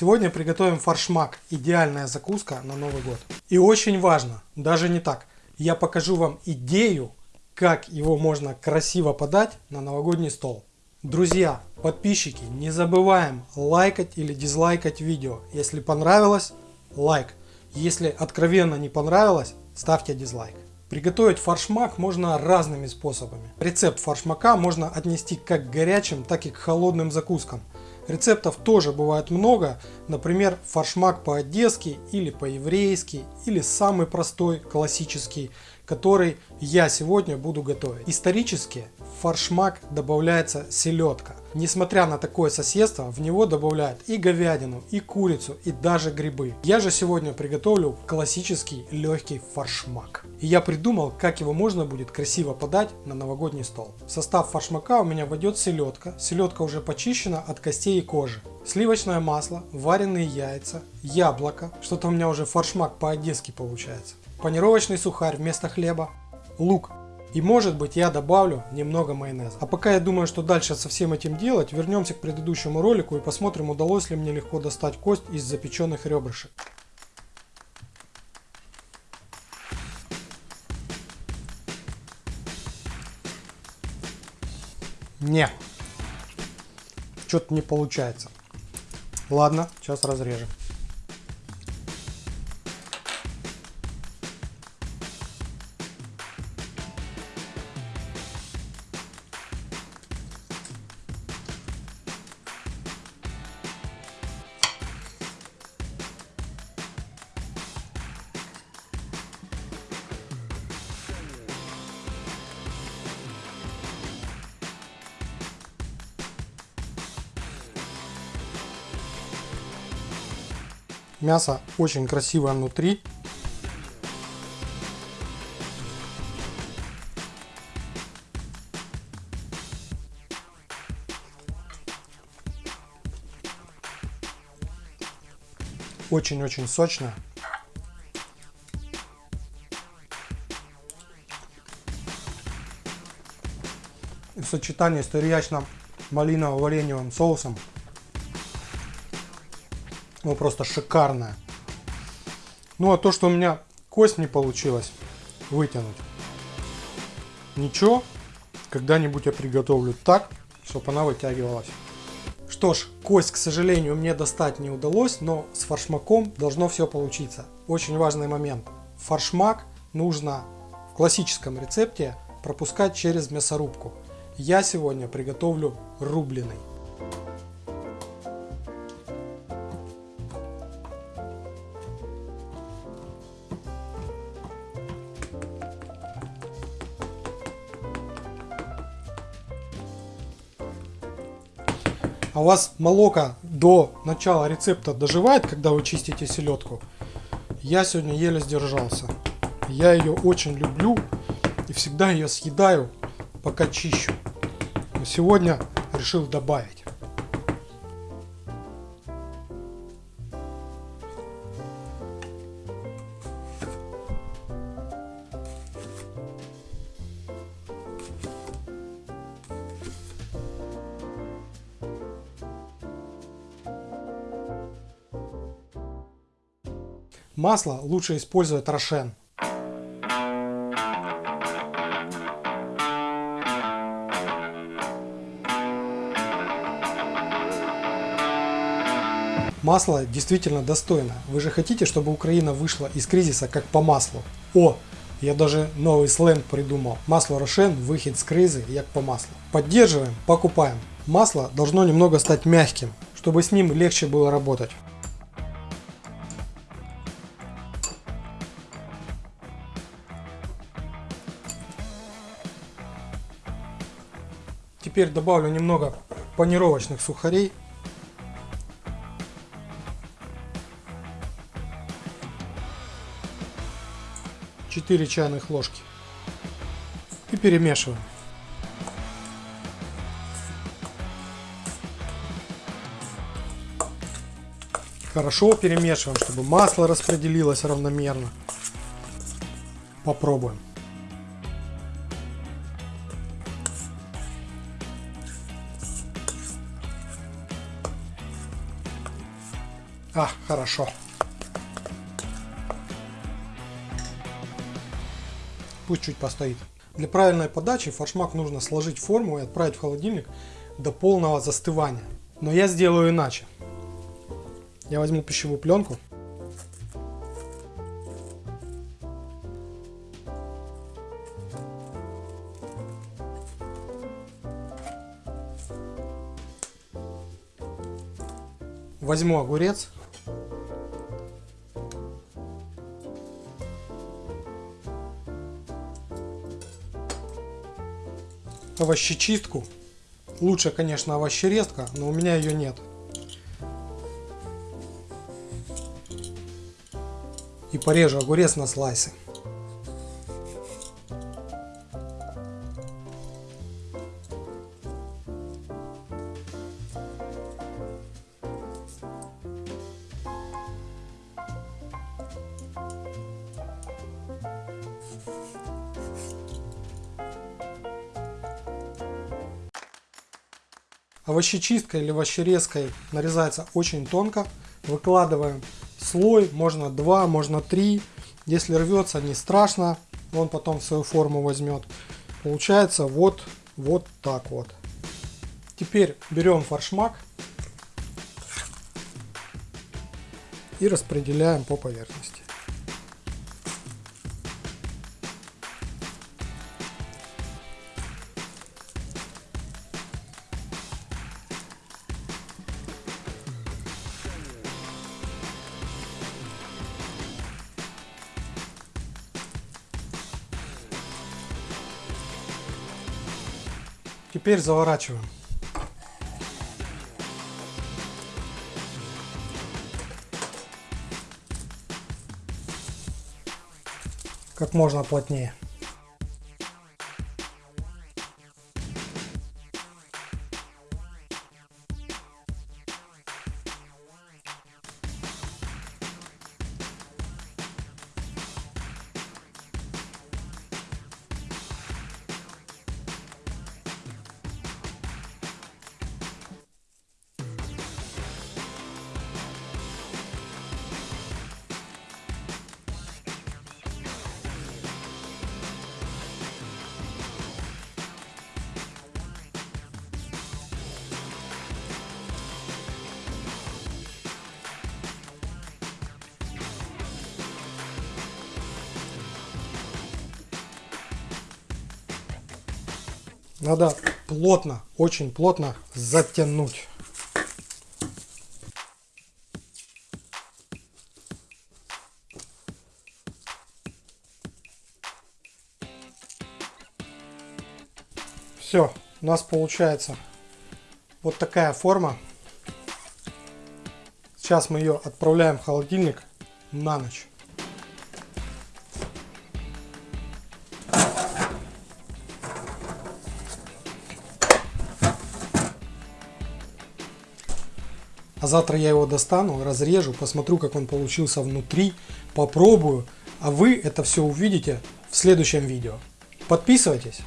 Сегодня приготовим фаршмак, идеальная закуска на Новый год. И очень важно, даже не так, я покажу вам идею, как его можно красиво подать на новогодний стол. Друзья, подписчики, не забываем лайкать или дизлайкать видео. Если понравилось, лайк. Если откровенно не понравилось, ставьте дизлайк. Приготовить фаршмак можно разными способами. Рецепт фаршмака можно отнести как к горячим, так и к холодным закускам. Рецептов тоже бывает много, например, фаршмак по-одесски или по-еврейски, или самый простой, классический, который я сегодня буду готовить. Исторически в фаршмак добавляется селедка. Несмотря на такое соседство, в него добавляют и говядину, и курицу, и даже грибы. Я же сегодня приготовлю классический легкий фаршмак. И я придумал, как его можно будет красиво подать на новогодний стол. В состав фаршмака у меня войдет селедка. Селедка уже почищена от костей и кожи. Сливочное масло, вареные яйца, яблоко. Что-то у меня уже фаршмак по-одесски получается панировочный сухарь вместо хлеба, лук. И может быть я добавлю немного майонеза. А пока я думаю, что дальше со всем этим делать, вернемся к предыдущему ролику и посмотрим, удалось ли мне легко достать кость из запеченных ребрышек. Не, что-то не получается. Ладно, сейчас разрежем. Мясо очень красивое внутри. Очень-очень сочное. И в сочетании с терьячно-малиново-вареньевым соусом ну, просто шикарная. Ну, а то, что у меня кость не получилось вытянуть. Ничего, когда-нибудь я приготовлю так, чтобы она вытягивалась. Что ж, кость, к сожалению, мне достать не удалось, но с фаршмаком должно все получиться. Очень важный момент. Фаршмак нужно в классическом рецепте пропускать через мясорубку. Я сегодня приготовлю рубленый. А у вас молоко до начала рецепта доживает, когда вы чистите селедку, я сегодня еле сдержался. Я ее очень люблю и всегда ее съедаю, пока чищу. Но сегодня решил добавить. Масло лучше использовать Рошен. Масло действительно достойно. Вы же хотите, чтобы Украина вышла из кризиса как по маслу? О, я даже новый сленг придумал. Масло Рошен, выход с кризы, як по маслу. Поддерживаем, покупаем. Масло должно немного стать мягким, чтобы с ним легче было работать. Теперь добавлю немного панировочных сухарей. Четыре чайных ложки. И перемешиваем. Хорошо перемешиваем, чтобы масло распределилось равномерно. Попробуем. А, хорошо. Пусть чуть постоит. Для правильной подачи форшмак нужно сложить форму и отправить в холодильник до полного застывания. Но я сделаю иначе. Я возьму пищевую пленку. Возьму огурец. Овощечистку. Лучше, конечно, овощерезка, но у меня ее нет. И порежу огурец на слайсы. Овощечисткой или овощерезкой нарезается очень тонко. Выкладываем слой, можно два, можно три. Если рвется, не страшно, он потом свою форму возьмет. Получается вот, вот так вот. Теперь берем форшмак и распределяем по поверхности. Теперь заворачиваем. Как можно плотнее. Надо плотно, очень плотно затянуть. Все, у нас получается вот такая форма. Сейчас мы ее отправляем в холодильник на ночь. Завтра я его достану, разрежу, посмотрю, как он получился внутри, попробую. А вы это все увидите в следующем видео. Подписывайтесь.